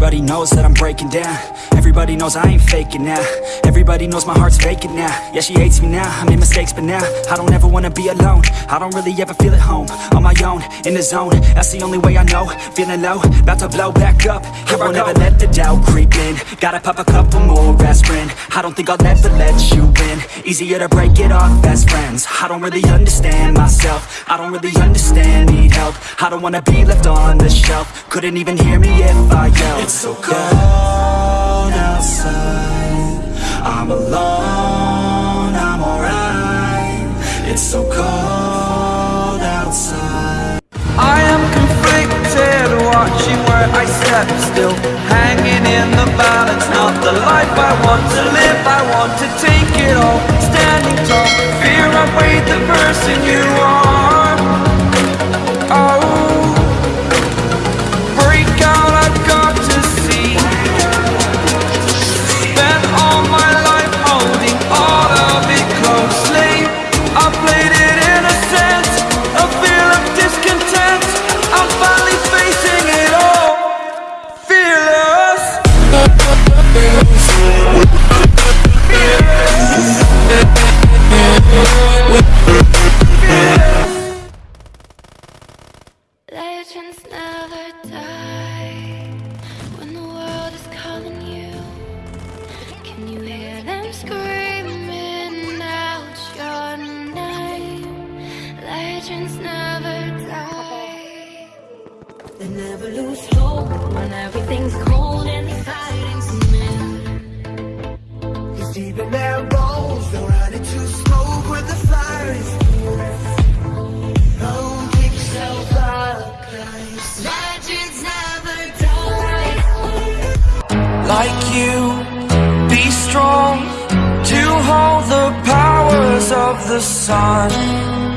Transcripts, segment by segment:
Everybody knows that I'm breaking down. Everybody knows I ain't faking now. Everybody knows my heart's vacant now. Yeah, she hates me now, I made mistakes but now I don't ever wanna be alone. I don't really ever feel at home. On my own, in the zone. That's the only way I know. Feeling low, about to blow back up. Here I won't ever let the doubt creep in. Gotta pop a couple more aspirin I don't think I'll ever let you in. Easier to break it off best friends. I don't really understand myself. I don't really understand, need help. I don't wanna be left on the shelf. Couldn't even hear me if I yelled. It's so cold outside. I'm alone, I'm alright. It's so cold outside. I am conflicted, watching where I step still the life I want to live I want to take it all, standing tall Fear I weighed the person you are Legends never die. They never lose hope when everything's cold and the fighting's near. Cause deep in their bones, they'll run into smoke when the fire is pick yourself guys. Legends never die. like you Be strong to hold the powers of the sun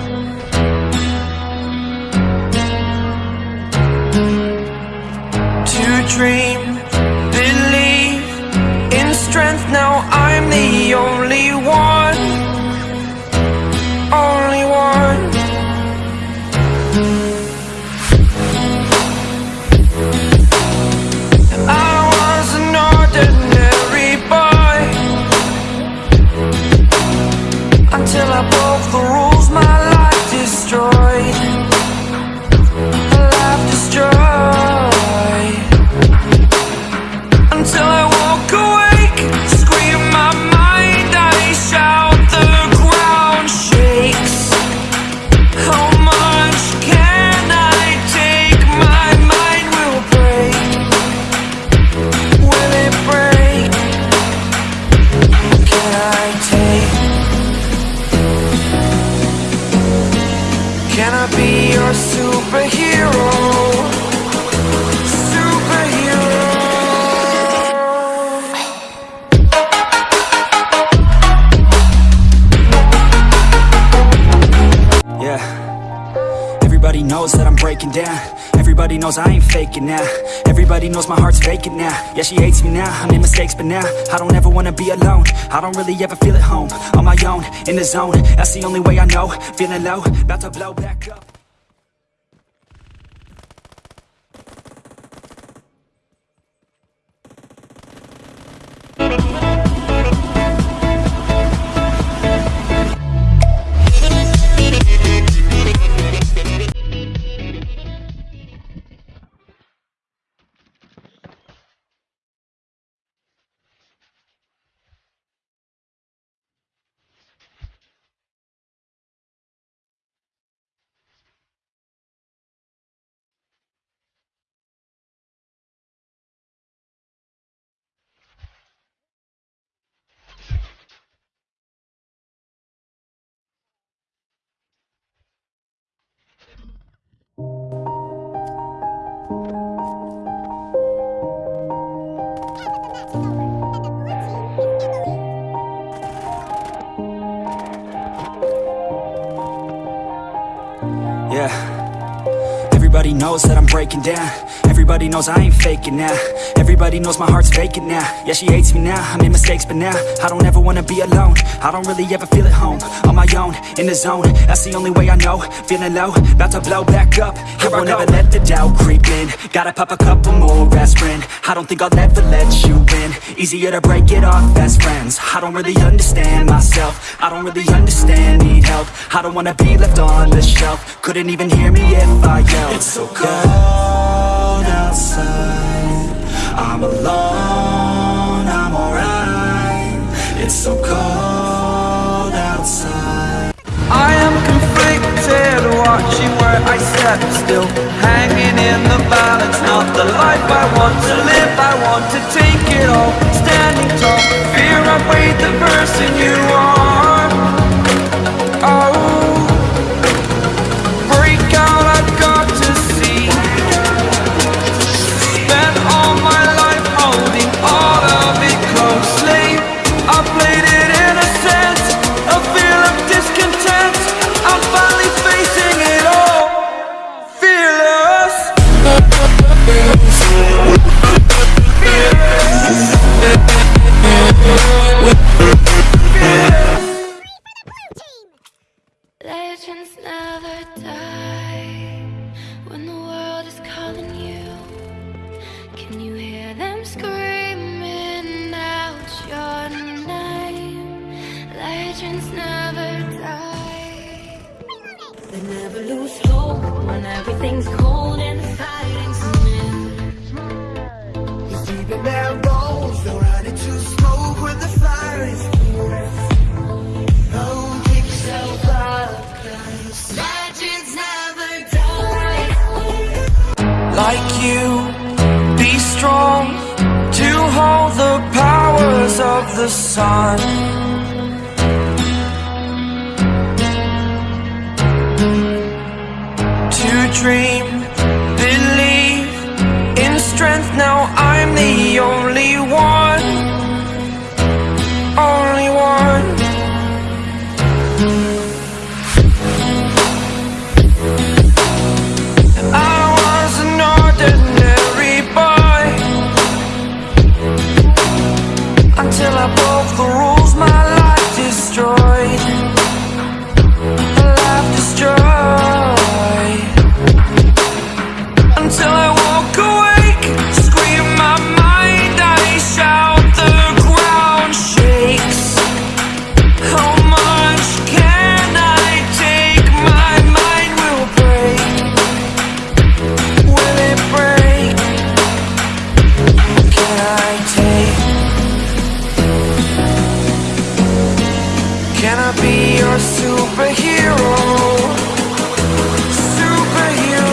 dream, believe in strength. Now I'm the only one Only one. I was an ordinary boy Until I broke the rules, my life destroyed breaking down. Everybody knows I ain't faking now. Everybody knows my heart's vacant now. Yeah, she hates me now, I made mistakes but now I don't ever wanna be alone. I don't really ever feel at home. On my own, in the zone. That's the only way I know. Feeling low, about to blow back up yeah Everybody knows that I'm breaking down. Everybody knows I ain't faking now. Everybody knows my heart's vacant now. Yeah, she hates me now, I made mistakes but now I don't ever wanna be alone. I don't really ever feel at home. On my own, in the zone. That's the only way I know. Feeling low, about to blow back up. Here I won't ever let the doubt creep in. Gotta pop a couple more aspirin. I don't think I'll ever let you in Easier to break it off best friends. I don't really understand myself. I don't really understand, need help. I don't wanna be left on the shelf. Couldn't even hear me if I yelled. It's so cold outside. I'm alone, I'm alright. It's so cold outside. I am conflicted, watching where I step. Still Hanging in the balance, not the life I want to live. I want to take it all, standing tall. Fear I weighed the person you are world is calling you. Can you hear them screaming out your name? Legends never die. They never lose hope when everything's cold the sun Can I be your superhero? Superhero.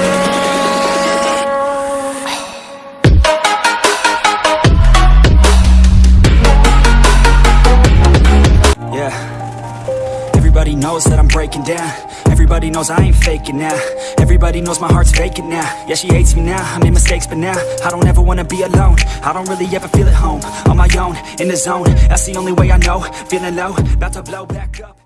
Yeah Everybody knows that I'm breaking down Everybody knows I ain't faking now. Everybody knows my heart's faking now. Yeah, she hates me now, I made mistakes but now I don't ever wanna be alone. I don't really ever feel at home. On my own, in the zone. That's the only way I know. Feeling low, about to blow back up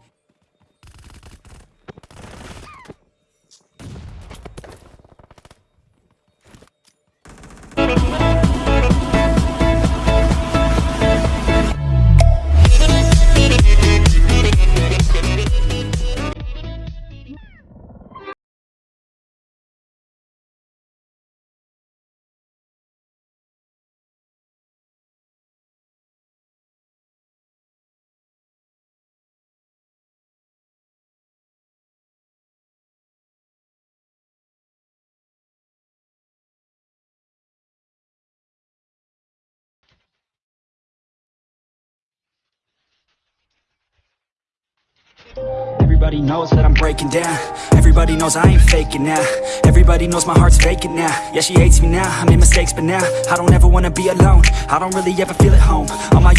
Everybody knows that I'm breaking down. Everybody knows I ain't faking now. Everybody knows my heart's vacant now. Yeah, she hates me now, I made mistakes but now I don't ever wanna be alone. I don't really ever feel at home. On my